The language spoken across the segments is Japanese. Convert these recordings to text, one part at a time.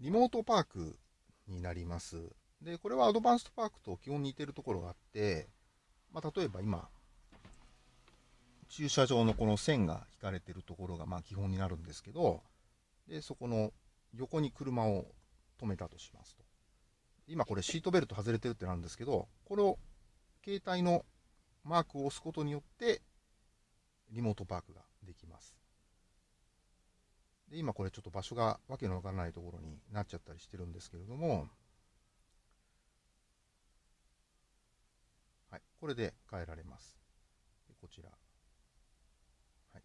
リモートパークになります。で、これはアドバンストパークと基本似てるところがあって、まあ、例えば今、駐車場のこの線が引かれてるところがまあ基本になるんですけど、で、そこの横に車を止めたとしますと。今これシートベルト外れてるってなんですけど、これを携帯のマークを押すことによって、リモートパークが。で、今これちょっと場所がわけのわからないところになっちゃったりしてるんですけれども、はい、これで変えられます。こちら。はい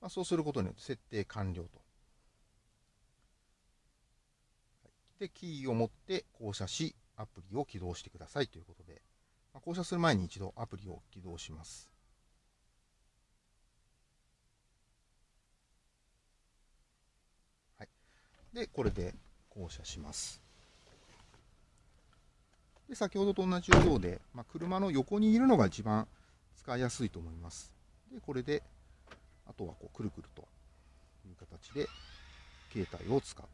まあ、そうすることによって設定完了と。で、キーを持って降車し、アプリを起動してくださいということで、まあ、降車する前に一度アプリを起動します。で、これで降車します。で先ほどと同じようで、まあ、車の横にいるのが一番使いやすいと思います。で、これで、あとはこうくるくるという形で携帯を使う。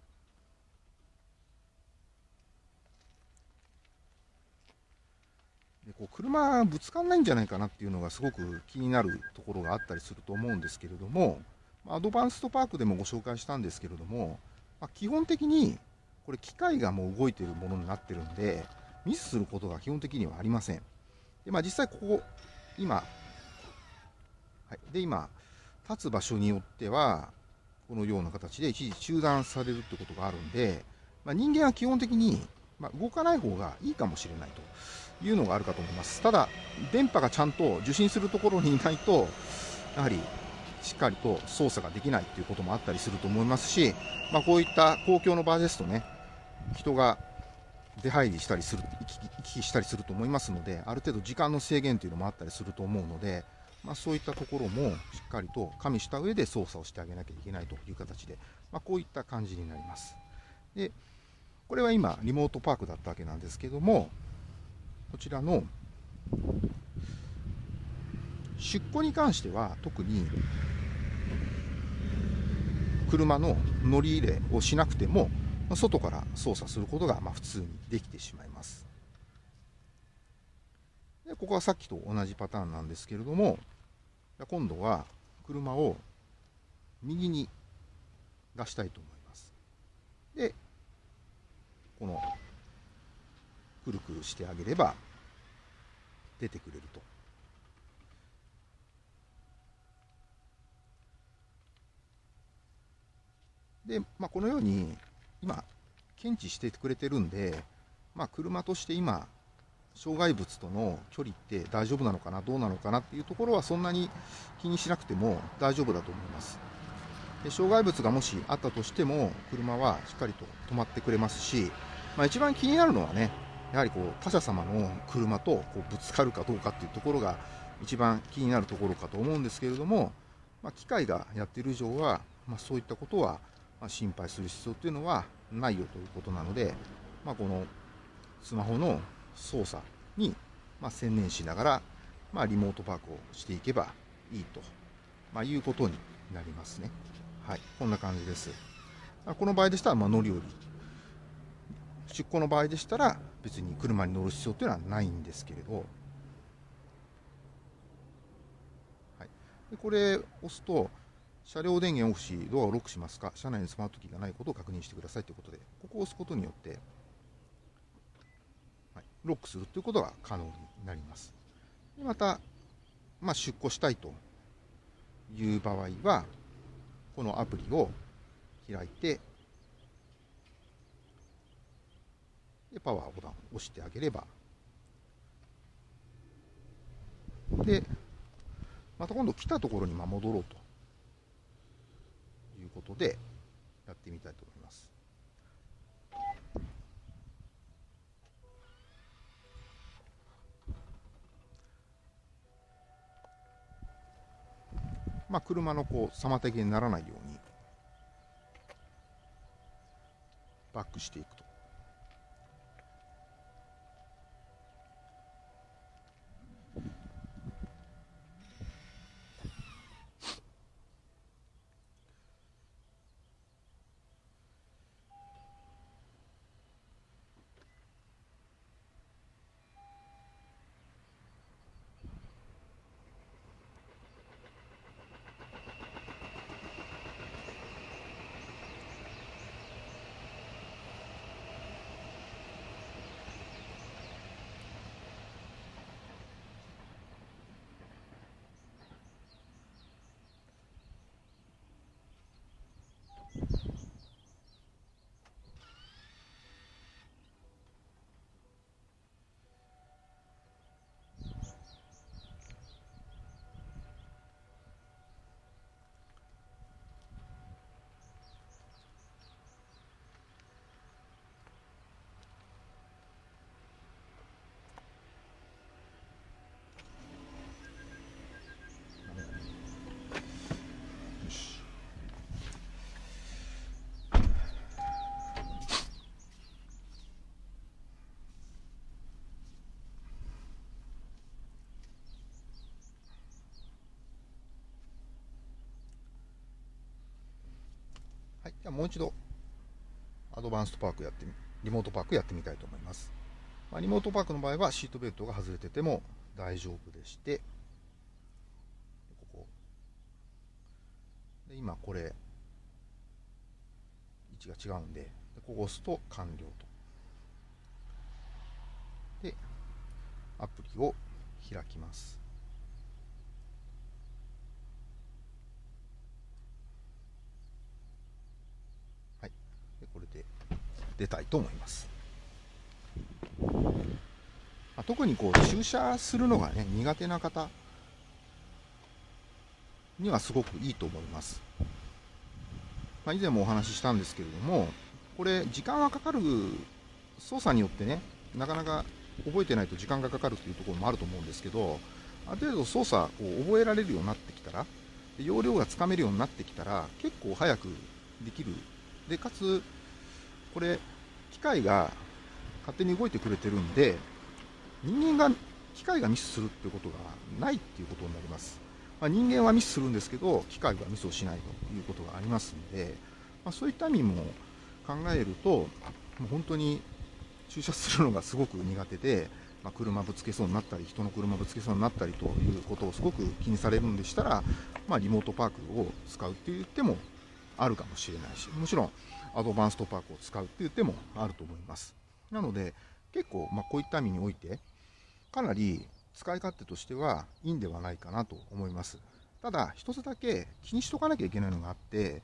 でこう車ぶつかんないんじゃないかなっていうのがすごく気になるところがあったりすると思うんですけれども、アドバンストパークでもご紹介したんですけれども、まあ、基本的にこれ機械がもう動いているものになってるんでミスすることが基本的にはありません。で、まあ、実際ここ今、はい、で今立つ場所によってはこのような形で一時中断されるってことがあるんで、まあ、人間は基本的に、ま動かない方がいいかもしれないというのがあるかと思います。ただ電波がちゃんと受信するところにいないとやはりしっかりと操作ができないっていうこともあったりすると思いますし、まあ、こういった公共の場ですとね、人が出入りしたりする、行き来したりすると思いますので、ある程度時間の制限というのもあったりすると思うので、まあ、そういったところもしっかりと加味した上で操作をしてあげなきゃいけないという形で、まあ、こういった感じになります。で、これは今、リモートパークだったわけなんですけども、こちらの出庫に関しては特に車の乗り入れをしなくても外から操作することがま普通にできてしまいます。でここはさっきと同じパターンなんですけれども今度は車を右に出したいと思います。でこのくるくるしてあげれば出てくれると。で、まあ、このように今、検知してくれてるんで、まあ、車として今、障害物との距離って大丈夫なのかな、どうなのかなっていうところはそんなに気にしなくても大丈夫だと思います。で障害物がもしあったとしても、車はしっかりと止まってくれますし、まあ、一番気になるのはね、やはりこう他者様の車とこうぶつかるかどうかっていうところが一番気になるところかと思うんですけれども、まあ、機械がやっている以上は、まあ、そういったことはま心配する必要っていうのはないよということなので、まあ、このスマホの操作にま専念しながら、まあ、リモートパークをしていけばいいと、まあ、いうことになりますね。はい、こんな感じです。この場合でしたら、まあ乗り降り。出庫の場合でしたら、別に車に乗る必要というのはないんですけれど、はい、でこれ押すと、車両電源オフし、ドアをロックしますか、車内にスマートキーがないことを確認してくださいということで、ここを押すことによって、はい、ロックするということが可能になります。でまた、まあ、出庫したいという場合は、このアプリを開いて、でパワーボタンを押してあげれば、で、また今度来たところに戻ろうと。いうことでやってみたいと思います。まあ、車のこう妨げにならないようにバックしていくと。もう一度アドバンストパークやってみリモートパークやってみたいと思います、まあ、リモートパークの場合はシートベルトが外れてても大丈夫でしてここ。で今これ位置が違うんでここ押すと完了と。でアプリを開きますはいでこれで出たいと思います、ま、特にこう駐車するのがね苦手な方にはすごくいいと思います。まあ、以前もお話ししたんですけれども、これ、時間はかかる、操作によってね、なかなか覚えてないと時間がかかるというところもあると思うんですけど、ある程度操作を覚えられるようになってきたら、容量がつかめるようになってきたら、結構早くできる。で、かつ、これ、機械が勝手に動いてくれてるんで、人間が、機械がミスするっていうことがないっていうことになります。まあ、人間はミスするんですけど、機械はミスをしないということがありますので、まあ、そういった意味も考えると、もう本当に駐車するのがすごく苦手で、まあ、車ぶつけそうになったり、人の車ぶつけそうになったりということをすごく気にされるんでしたら、ま、リモートパークを使うって言ってもあるかもしれないし、もちろんアドバンストパークを使うって言ってもあると思います。なので、結構、ま、こういった意味において、かなり使い勝手としてはいいんではないかなと思います。ただ、一つだけ気にしとかなきゃいけないのがあって、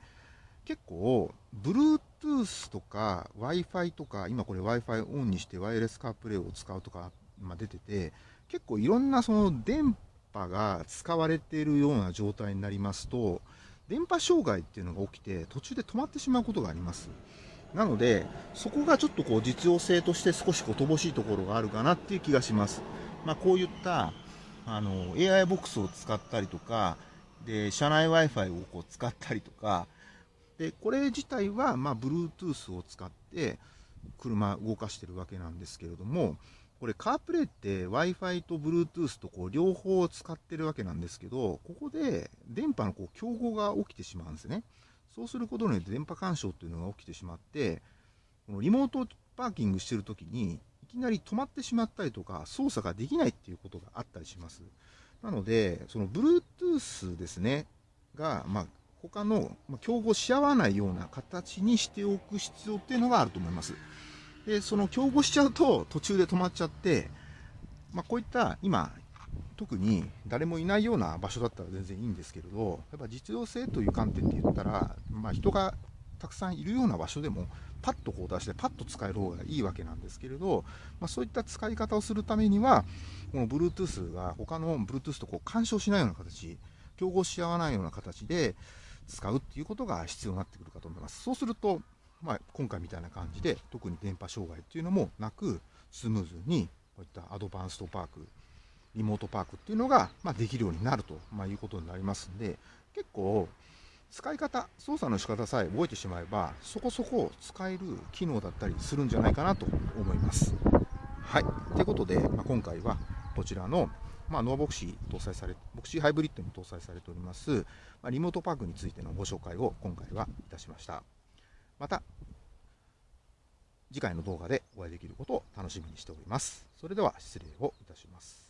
結構、Bluetooth とか Wi-Fi とか、今これ Wi-Fi オンにしてワイヤレスカープレイを使うとか、ま、出てて、結構いろんなその電波が使われているような状態になりますと、電波障害っていうのが起きて、途中で止まってしまうことがあります。なので、そこがちょっとこう実用性として少しこう乏しいところがあるかなっていう気がします。まあ、こういったあの AI ボックスを使ったりとか、で車内 Wi-Fi をこう使ったりとか、でこれ自体はまあ Bluetooth を使って車動かしてるわけなんですけれども、これカープレイって Wi-Fi と Bluetooth とこう両方使ってるわけなんですけど、ここで電波のこう競合が起きてしまうんですね。そうすることによって電波干渉っていうのが起きてしまって、このリモートパーキングしてるときに、いきなり止まってしまったりとか、操作ができないっていうことがあったりします。なので、その Bluetooth ですね、が、まあ、他の、ま、競合し合わないような形にしておく必要っていうのがあると思います。で、その競合しちゃうと途中で止まっちゃって、まあ、こういった今、特に誰もいないような場所だったら全然いいんですけれど、やっぱ実用性という観点で言ったら、まあ、人がたくさんいるような場所でも、パッとこう出して、パッと使える方がいいわけなんですけれど、まあ、そういった使い方をするためには、この Bluetooth が他の Bluetooth とこう干渉しないような形、競合し合わないような形で使うっていうことが必要になってくるかと思います。そうすると、まあ、今回みたいな感じで、特に電波障害っていうのもなく、スムーズにこういったアドバンストパーク、リモートパークっていうのが、まあ、できるようになると、まあ、いうことになりますんで、結構、使い方、操作の仕方さえ覚えてしまえば、そこそこ使える機能だったりするんじゃないかなと思います。はい。ということで、まあ、今回はこちらの、まあ、ノアボクシー搭載され、ボクシーハイブリッドに搭載されております、まあ、リモートパークについてのご紹介を今回はいたしました。また、次回の動画でお会いできることを楽しみにしております。それでは失礼をいたします。